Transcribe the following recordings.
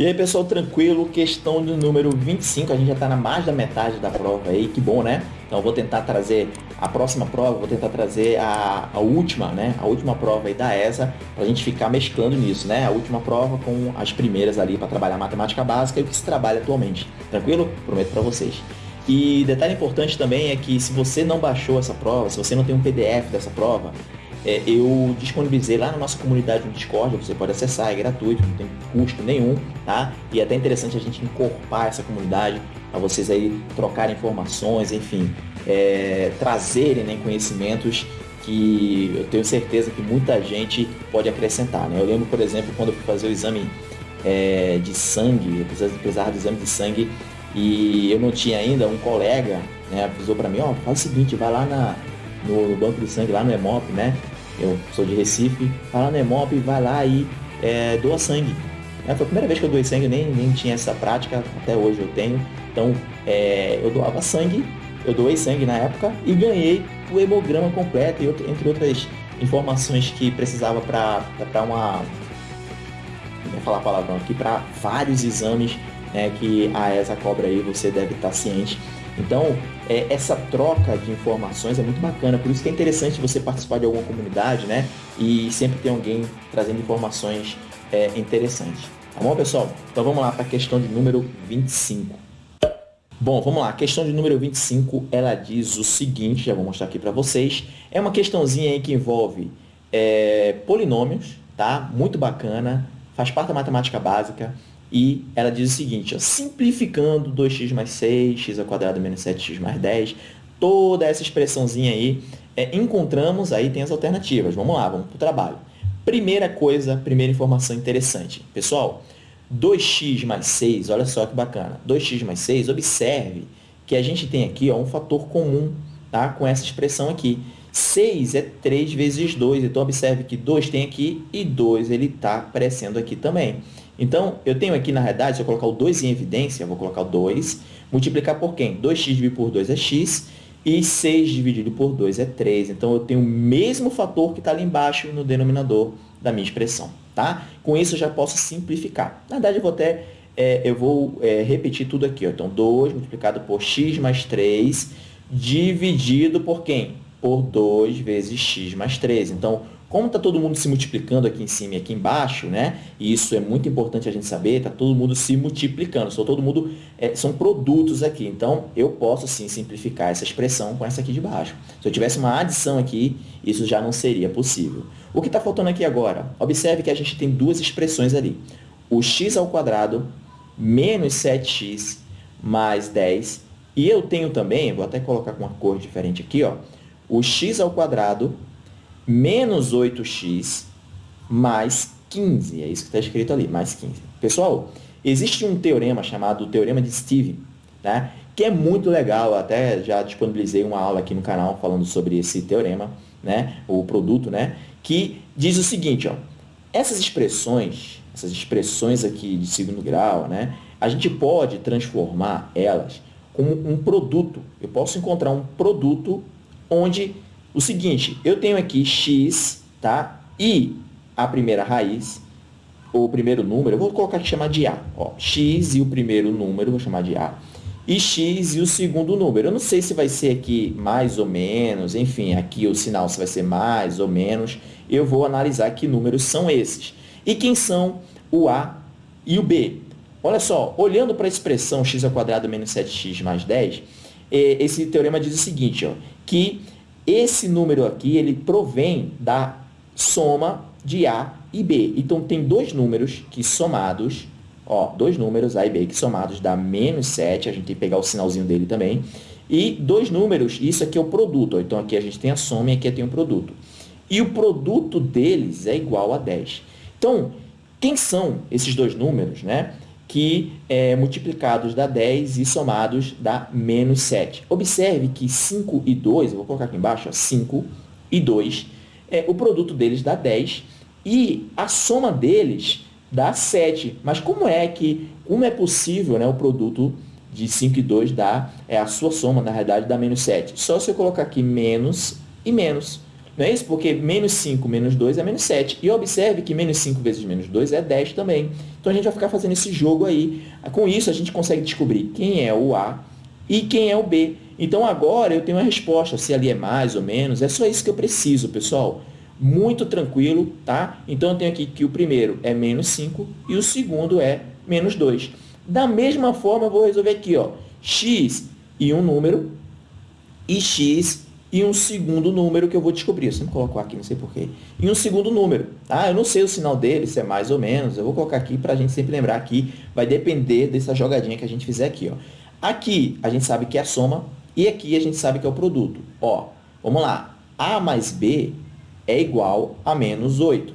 E aí, pessoal, tranquilo? Questão do número 25, a gente já está na mais da metade da prova aí, que bom, né? Então vou tentar trazer a próxima prova, vou tentar trazer a, a última, né? A última prova aí da ESA, para a gente ficar mesclando nisso, né? A última prova com as primeiras ali para trabalhar matemática básica e o que se trabalha atualmente. Tranquilo? Prometo para vocês. E detalhe importante também é que se você não baixou essa prova, se você não tem um PDF dessa prova, é, eu disponibilizei lá na nossa comunidade no Discord, você pode acessar, é gratuito, não tem custo nenhum, tá? E é até interessante a gente incorporar essa comunidade para vocês aí trocarem informações, enfim, é, trazerem né, conhecimentos que eu tenho certeza que muita gente pode acrescentar, né? Eu lembro, por exemplo, quando eu fui fazer o exame é, de sangue, eu precisava do exame de sangue e eu não tinha ainda um colega, né, avisou para mim, ó, oh, faz o seguinte, vai lá na, no, no, banco de sangue, lá no EMOP, né, eu sou de Recife, lá no EMOP, vai lá e é, doa sangue. É, foi a primeira vez que eu doei sangue, nem, nem tinha essa prática, até hoje eu tenho. Então, é, eu doava sangue, eu doei sangue na época e ganhei o hemograma completo, entre outras informações que precisava para uma. Não vou falar palavrão aqui, para vários exames né, que a ESA cobra aí, você deve estar ciente. Então, é, essa troca de informações é muito bacana, por isso que é interessante você participar de alguma comunidade, né? E sempre ter alguém trazendo informações é, interessantes. Tá bom, pessoal? Então vamos lá para a questão de número 25. Bom, vamos lá. A questão de número 25, ela diz o seguinte, já vou mostrar aqui para vocês. É uma questãozinha aí que envolve é, polinômios, tá? Muito bacana, faz parte da matemática básica. E ela diz o seguinte, ó, simplificando 2x mais 6, x ao quadrado menos 7x mais 10, toda essa expressãozinha aí, é, encontramos, aí tem as alternativas. Vamos lá, vamos para o trabalho. Primeira coisa, primeira informação interessante. Pessoal, 2x mais 6, olha só que bacana. 2x mais 6, observe que a gente tem aqui ó, um fator comum tá, com essa expressão aqui. 6 é 3 vezes 2, então observe que 2 tem aqui e 2 ele está aparecendo aqui também. Então, eu tenho aqui, na realidade, se eu colocar o 2 em evidência, eu vou colocar o 2, multiplicar por quem? 2x dividido por 2 é x, e 6 dividido por 2 é 3. Então, eu tenho o mesmo fator que está ali embaixo no denominador da minha expressão. Tá? Com isso, eu já posso simplificar. Na verdade, eu vou até é, eu vou é, repetir tudo aqui. Ó. Então, 2 multiplicado por x mais 3, dividido por quem? Por 2 vezes x mais 3. Então, como está todo mundo se multiplicando aqui em cima e aqui embaixo, né? E isso é muito importante a gente saber, está todo mundo se multiplicando, só todo mundo é, são produtos aqui. Então, eu posso sim simplificar essa expressão com essa aqui de baixo. Se eu tivesse uma adição aqui, isso já não seria possível. O que está faltando aqui agora? Observe que a gente tem duas expressões ali. O x ao quadrado menos 7x mais 10. E eu tenho também, vou até colocar com uma cor diferente aqui, ó, o x ao quadrado menos 8x mais 15. É isso que está escrito ali, mais 15. Pessoal, existe um teorema chamado Teorema de Steve, né? que é muito legal, até já disponibilizei uma aula aqui no canal falando sobre esse teorema, né? o produto, né? que diz o seguinte, ó, essas expressões, essas expressões aqui de segundo grau, né? a gente pode transformar elas como um produto. Eu posso encontrar um produto onde o seguinte, eu tenho aqui x, tá? E a primeira raiz, o primeiro número, eu vou colocar aqui chamar de A. Ó, x e o primeiro número, vou chamar de A. E x e o segundo número. Eu não sei se vai ser aqui mais ou menos, enfim, aqui o sinal se vai ser mais ou menos. Eu vou analisar que números são esses. E quem são o A e o B? Olha só, olhando para a expressão x ao quadrado menos 7x mais 10, eh, esse teorema diz o seguinte, ó, que esse número aqui, ele provém da soma de A e B. Então, tem dois números que somados, ó, dois números, A e B, que somados dá menos 7, a gente tem que pegar o sinalzinho dele também, e dois números, isso aqui é o produto, ó, então aqui a gente tem a soma e aqui tem o produto. E o produto deles é igual a 10. Então, quem são esses dois números, né? Que é, multiplicados dá 10 e somados dá menos 7. Observe que 5 e 2, eu vou colocar aqui embaixo, ó, 5 e 2, é, o produto deles dá 10 e a soma deles dá 7. Mas como é que, como é possível né, o produto de 5 e 2 dar, é, a sua soma, na realidade, dá menos 7? Só se eu colocar aqui menos e menos. Não é isso? Porque menos 5 menos 2 é menos 7. E observe que menos 5 vezes menos 2 é 10 também. Então a gente vai ficar fazendo esse jogo aí. Com isso a gente consegue descobrir quem é o A e quem é o B. Então agora eu tenho a resposta, se ali é mais ou menos, é só isso que eu preciso, pessoal. Muito tranquilo, tá? Então eu tenho aqui que o primeiro é menos 5 e o segundo é menos 2. Da mesma forma, eu vou resolver aqui, ó, x e um número e x e um segundo número que eu vou descobrir. Eu sempre coloco aqui, não sei porquê. E um segundo número. Ah, eu não sei o sinal dele, se é mais ou menos. Eu vou colocar aqui para a gente sempre lembrar que vai depender dessa jogadinha que a gente fizer aqui. Ó. Aqui a gente sabe que é a soma e aqui a gente sabe que é o produto. Ó, vamos lá. A mais B é igual a menos 8.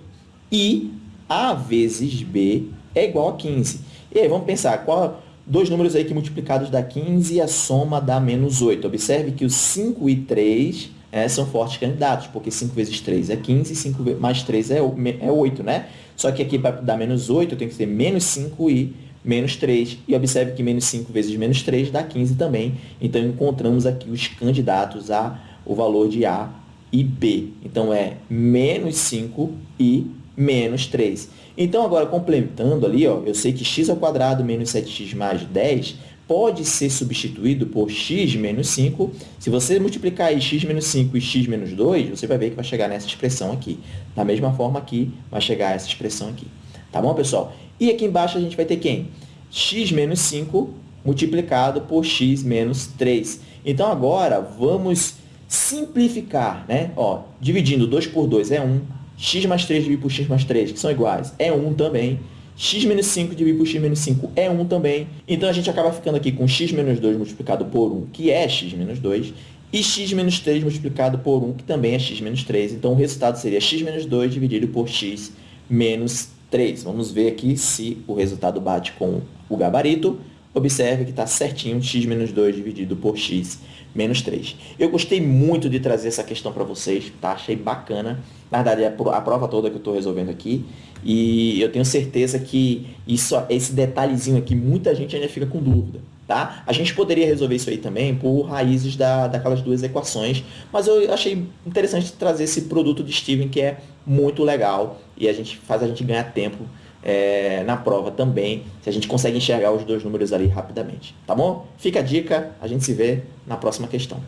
E A vezes B é igual a 15. E aí, vamos pensar, qual dois números aí que multiplicados dá 15 e a soma dá menos 8. Observe que os 5 e 3 é, são fortes candidatos, porque 5 vezes 3 é 15 e 5 mais 3 é, é 8, né? Só que aqui para dar menos 8, eu tenho que ter menos 5 e menos 3. E observe que menos 5 vezes menos 3 dá 15 também. Então, encontramos aqui os candidatos a o valor de A e B. Então, é menos 5 e menos 3. Então, agora, complementando ali, ó, eu sei que x ao menos 7x mais 10 pode ser substituído por x menos 5. Se você multiplicar aí x menos 5 e x menos 2, você vai ver que vai chegar nessa expressão aqui. Da mesma forma aqui, vai chegar essa expressão aqui. Tá bom, pessoal? E aqui embaixo a gente vai ter quem? x menos 5 multiplicado por x menos 3. Então, agora, vamos simplificar, né? Ó, dividindo 2 por 2 é 1, x mais 3 dividido por x mais 3, que são iguais, é 1 também. x menos 5 dividido por x menos 5 é 1 também. Então, a gente acaba ficando aqui com x menos 2 multiplicado por 1, que é x menos 2, e x menos 3 multiplicado por 1, que também é x menos 3. Então, o resultado seria x menos 2 dividido por x menos 3. Vamos ver aqui se o resultado bate com o gabarito. Observe que está certinho x menos 2 dividido por x menos 3. Eu gostei muito de trazer essa questão para vocês, tá? Achei bacana. Na verdade, é a prova toda que eu estou resolvendo aqui. E eu tenho certeza que isso, esse detalhezinho aqui, muita gente ainda fica com dúvida. Tá? A gente poderia resolver isso aí também por raízes da, daquelas duas equações, mas eu achei interessante trazer esse produto de Steven que é muito legal e a gente faz a gente ganhar tempo é, na prova também, se a gente consegue enxergar os dois números ali rapidamente. Tá bom? Fica a dica, a gente se vê na próxima questão.